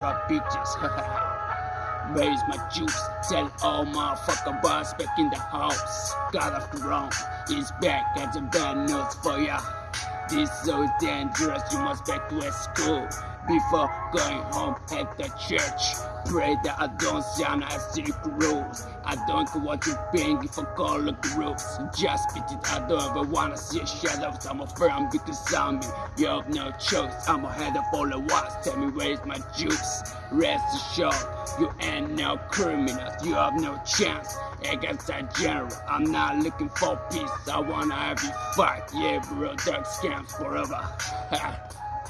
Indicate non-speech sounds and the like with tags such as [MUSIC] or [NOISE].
Bitches. [LAUGHS] Where's my juice? Tell all motherfucker boss back in the house. God of the wrong is back. Got some bad news for ya. This so dangerous, you must back to school. Before going home at the church, pray that I don't sound as strict rules. I don't want to I call the rules. Just it, I don't ever wanna see shadows. I'm a firm because I'm me. You have no choice. I'm a head of all the wars. Tell me where's my juice. Rest assured, you ain't no criminal. You have no chance against that general. I'm not looking for peace. I wanna have you fight. Yeah, bro, dark scams forever. [LAUGHS]